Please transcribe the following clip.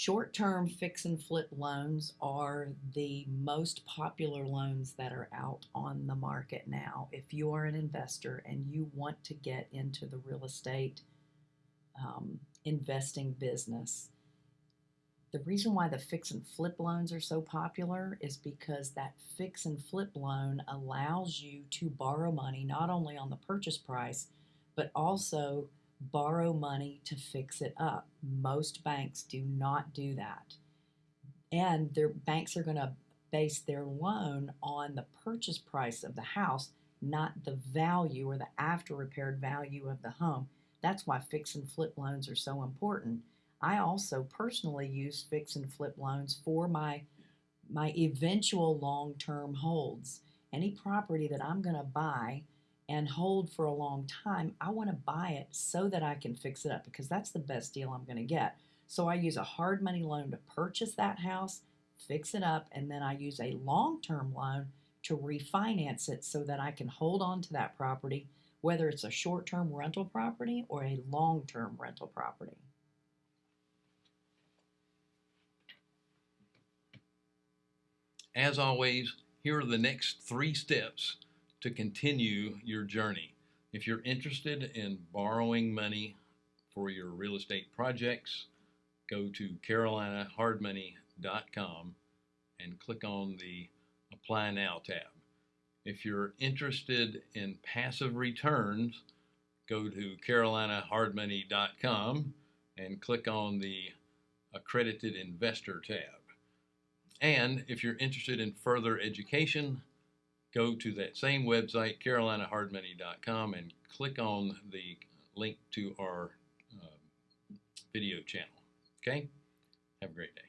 Short-term fix and flip loans are the most popular loans that are out on the market now. If you are an investor and you want to get into the real estate um, investing business, the reason why the fix and flip loans are so popular is because that fix and flip loan allows you to borrow money not only on the purchase price, but also borrow money to fix it up. Most banks do not do that. And their banks are going to base their loan on the purchase price of the house, not the value or the after repaired value of the home. That's why fix and flip loans are so important. I also personally use fix and flip loans for my my eventual long-term holds. Any property that I'm going to buy and hold for a long time, I want to buy it so that I can fix it up because that's the best deal I'm going to get. So I use a hard money loan to purchase that house, fix it up, and then I use a long term loan to refinance it so that I can hold on to that property, whether it's a short term rental property or a long term rental property. As always, here are the next three steps to continue your journey. If you're interested in borrowing money for your real estate projects, go to carolinahardmoney.com and click on the Apply Now tab. If you're interested in passive returns, go to carolinahardmoney.com and click on the Accredited Investor tab. And if you're interested in further education, go to that same website, carolinahardmoney.com, and click on the link to our uh, video channel. Okay? Have a great day.